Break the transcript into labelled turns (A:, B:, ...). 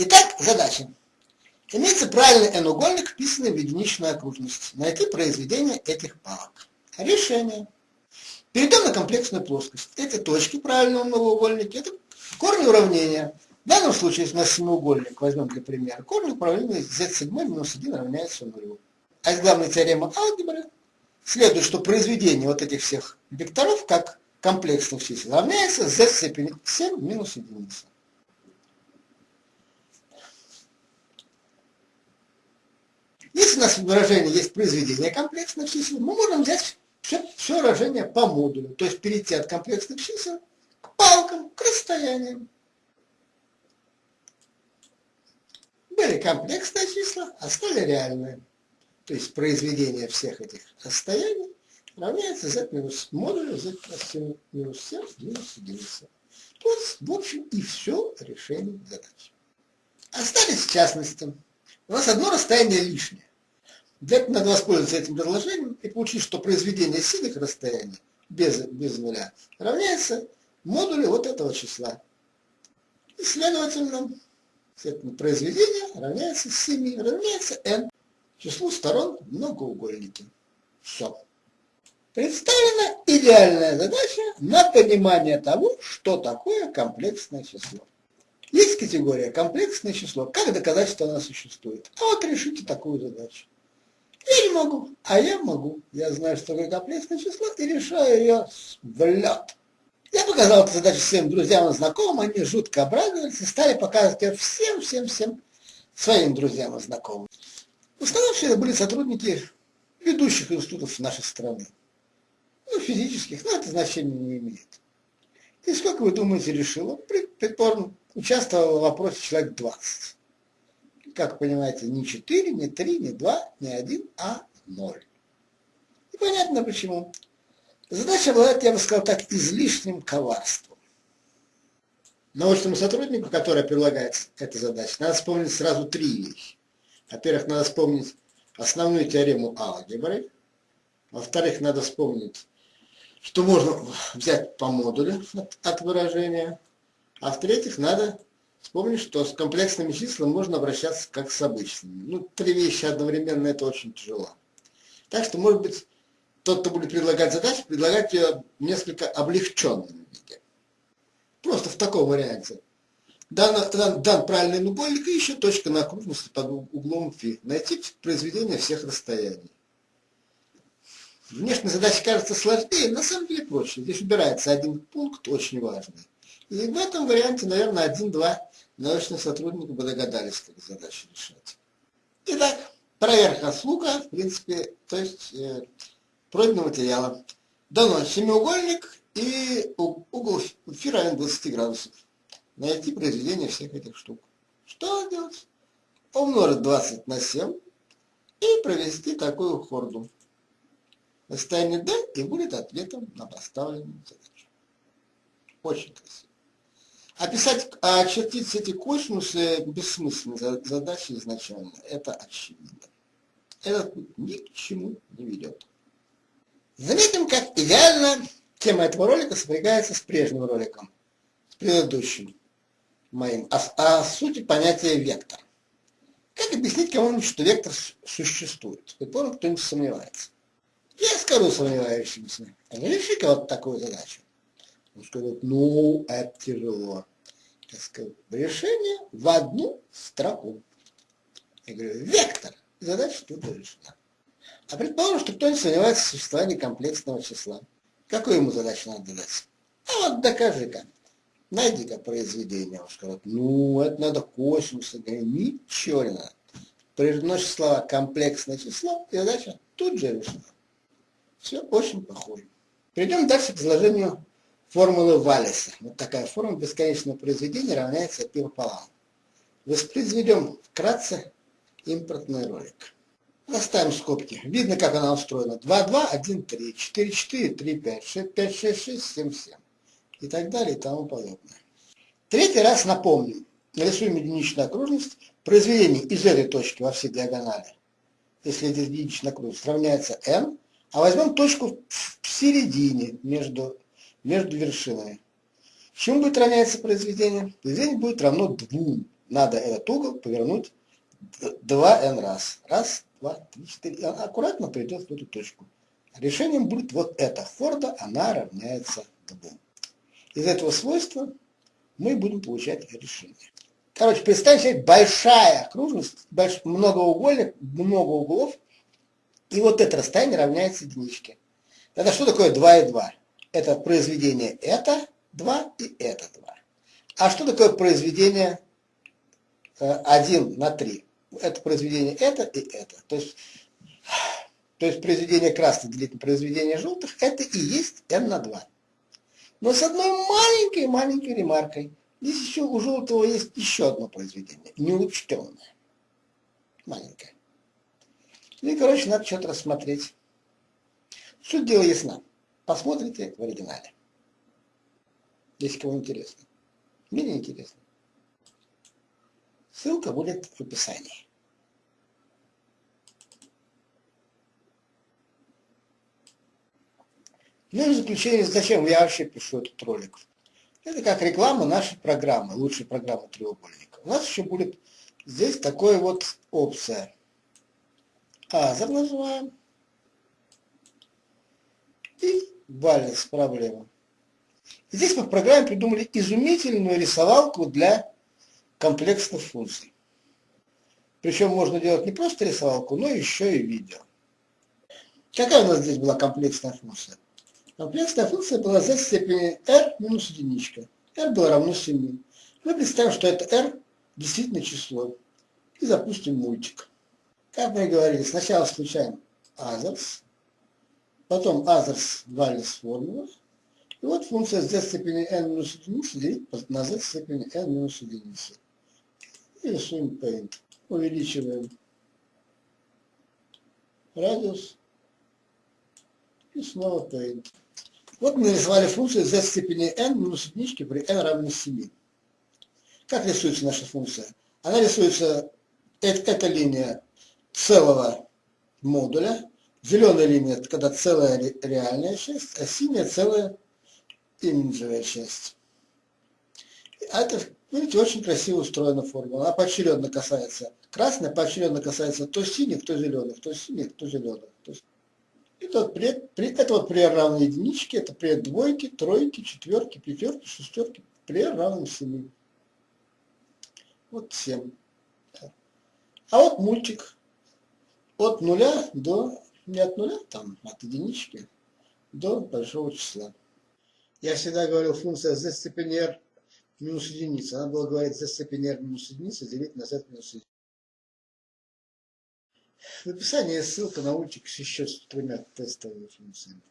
A: Итак, задача. Имеется правильный n-угольник, вписанный в единичную окружность. Найти произведение этих палок. Решение. Перейдем на комплексную плоскость. Эти точки правильного многоугольника, это корни уравнения. В данном случае, если у нас семиугольник, возьмем для примера, корни уравнения z7 минус 1 равняется 0. А из главной теоремы алгебры следует, что произведение вот этих всех векторов, как комплексных чисел равняется z степени 7 минус 1. У нас в выражении есть произведение комплексных чисел, мы можем взять все, все выражение по модулю, то есть перейти от комплексных чисел к палкам, к расстояниям. Были комплексные числа, а стали реальные. То есть произведение всех этих расстояний равняется z минус модулю z минус 7 минус единица. Вот, в общем, и все решение задачи. Остались частности. У нас одно расстояние лишнее. Для этого надо воспользоваться этим предложением и получить, что произведение синих расстояний без, без нуля равняется модулю вот этого числа. И, следовательно, произведение равняется 7, равняется n, числу сторон многоугольники. Все. Представлена идеальная задача на понимание того, что такое комплексное число. Есть категория комплексное число. Как доказать, что она существует? А вот решите такую задачу. Я не могу, а я могу. Я знаю, что такое комплексное число и решаю ее в лед. Я показал эту задачу всем друзьям и знакомым, они жутко обрадовались и стали показывать ее всем-всем-всем своим друзьям и знакомым. В были сотрудники ведущих институтов нашей страны. Ну, физических, но это значения не имеет. И сколько, вы думаете, решило? Предположим, участвовало в вопросе человек 20. Как понимаете, не 4, не 3, не 2, не 1, а 0. И понятно почему. Задача была, я бы сказал так, излишним коварством. Научному сотруднику, который прилагается эта задача, надо вспомнить сразу три вещи. Во-первых, надо вспомнить основную теорему алгебры. Во-вторых, надо вспомнить, что можно взять по модулю от выражения. А в-третьих, надо вспомнить, что с комплексными числами можно обращаться как с обычными. Ну, три вещи одновременно это очень тяжело. Так что, может быть, тот, кто будет предлагать задачу, предлагать ее несколько облегченном виде. Просто в таком варианте. Дан, дан, дан правильный нугольник и еще точка на окружности под углом φ. Найти произведение всех расстояний. Внешне задача кажется сложнее, на самом деле проще. Здесь убирается один пункт, очень важный. И в этом варианте, наверное, один-два научных сотрудника бы догадались, как задачу решать. Итак, проверка слуга, в принципе, то есть э, пройденного материала. Дано семиугольник и угол фи равен 20 градусов найти произведение всех этих штук. Что делать? Умножить 20 на 7 и провести такую хорду. Расстояние D и будет ответом на поставленную задачу. Очень красиво. Описать, а очертить эти косинусы бессмысленной задачи изначально. Это очевидно. Это ни к чему не ведет. Заметим, как идеально тема этого ролика сопрягается с прежним роликом, с предыдущим моим, о, о сути понятия вектор. Как объяснить кому-нибудь, что вектор существует? Предположим, кто-нибудь сомневается. Я скажу сомневающимся, реши-ка вот такую задачу. Скажет, ну, это тяжело. Я скажу, решение в одну строку. Я говорю, вектор. Задача тут решена. А предположим, что кто-нибудь сомневается в существовании комплексного числа. Какую ему задачу надо дать? А вот докажи-ка найди-ка произведение. Он скажет, ну, это надо косинус. Я говорю, ничего не надо. Произносишь слова комплексное число, и задача тут же решена. Все очень похоже. Перейдем дальше к изложению формулы Валлиса. Вот такая формула бесконечного произведения равняется π пополам. Воспроизведем вкратце импортный ролик. Оставим скобки. Видно, как она устроена. 2, 2, 1, 3, 4, 4, 3, 5, 6, 5, 6, 6, 7, 7 и так далее и тому подобное. Третий раз напомню, нарисуем единичную окружность, произведение из этой точки во всей диагонали, если это единичная окружность, равняется n, а возьмем точку в середине между, между вершинами. Чему будет равняться произведение? Произведение будет равно 2. надо этот угол повернуть 2n раз. Раз, два, три, четыре. Она аккуратно придет в эту точку. Решением будет вот это. Форда, она равняется 2. Из этого свойства мы будем получать решение. Короче, представьте себе большая окружность, больш, многоугольник, много углов, и вот это расстояние равняется единичке. Тогда что такое 2 и 2? Это произведение это 2 и это 2. А что такое произведение 1 на 3? Это произведение это и это. То есть, то есть произведение красных делить на произведение желтых, это и есть n на 2. Но с одной маленькой-маленькой ремаркой. Здесь еще у желтого есть еще одно произведение, неучтенное. Маленькое. Ну и, короче, надо что-то рассмотреть. Суть дела ясна. Посмотрите в оригинале. Если кому интересно. Мне не интересно. Ссылка будет в описании. Ну и в заключение, зачем я вообще пишу этот ролик? Это как реклама нашей программы, лучшей программы треугольника. У нас еще будет здесь такая вот опция. Азер называем. И баланс проблема. Здесь мы в программе придумали изумительную рисовалку для комплексных функций. Причем можно делать не просто рисовалку, но еще и видео. Какая у нас здесь была комплексная функция? Комплексная функция была z в степени r минус единичка. r было равно 7. Мы представим, что это r действительно число. И запустим мультик. Как мы и говорили, сначала включаем others, потом others values формула, и вот функция z степени n минус единицы делить на z степени n минус единицы. И рисуем paint. Увеличиваем радиус и снова paint. Вот мы нарисовали функцию z степени n минус единички при n равно 7. Как рисуется наша функция? Она рисуется, это, эта линия целого модуля, зеленая линия, это когда целая реальная часть, а синяя целая имиджевая часть. А это, видите, очень красиво устроена формула. Она поочередно касается, красная поочередно касается то синих, то зеленых, то синих, то зеленых. То есть это, при, при, это вот при равной единичке, это при двойке, тройке, четверке, пятерке, шестерке, при равном 7. Вот 7. А вот мультик. От нуля до, не от нуля, там, от единички до большого числа. Я всегда говорил, функция z степени r минус единица. Она была говорить z степени r минус единица делить на z минус единица. В описании ссылка на с еще с тремя тестовыми функциями.